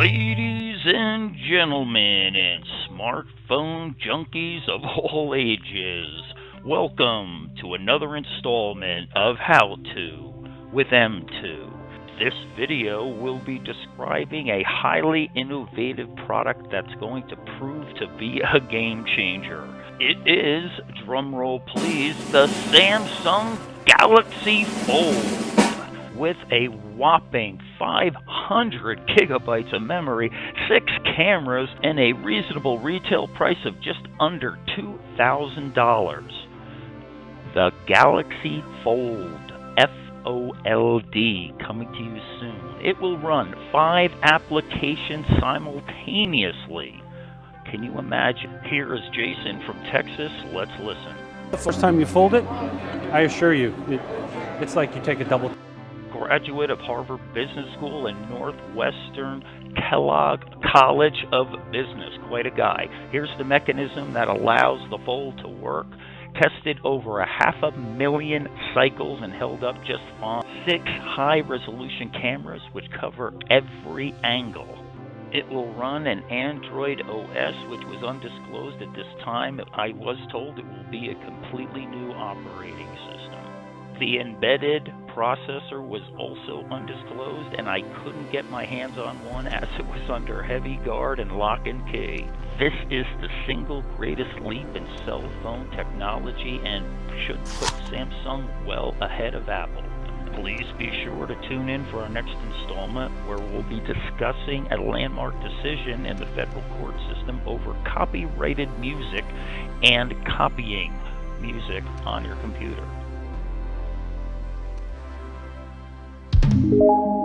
Ladies and gentlemen and smartphone junkies of all ages, welcome to another installment of How To with M2. This video will be describing a highly innovative product that's going to prove to be a game changer. It is, drumroll please, the Samsung Galaxy Fold with a whopping 500 gigabytes of memory, six cameras, and a reasonable retail price of just under $2,000. The Galaxy Fold F-O-L-D coming to you soon. It will run five applications simultaneously. Can you imagine? Here is Jason from Texas. Let's listen. The first time you fold it, I assure you, it, it's like you take a double graduate of Harvard Business School and Northwestern Kellogg College of Business. Quite a guy. Here's the mechanism that allows the fold to work. Tested over a half a million cycles and held up just fine. Six high resolution cameras which cover every angle. It will run an Android OS, which was undisclosed at this time. I was told it will be a completely new operating system. The embedded processor was also undisclosed, and I couldn't get my hands on one as it was under heavy guard and lock and key. This is the single greatest leap in cell phone technology and should put Samsung well ahead of Apple. Please be sure to tune in for our next installment where we'll be discussing a landmark decision in the federal court system over copyrighted music and copying music on your computer. You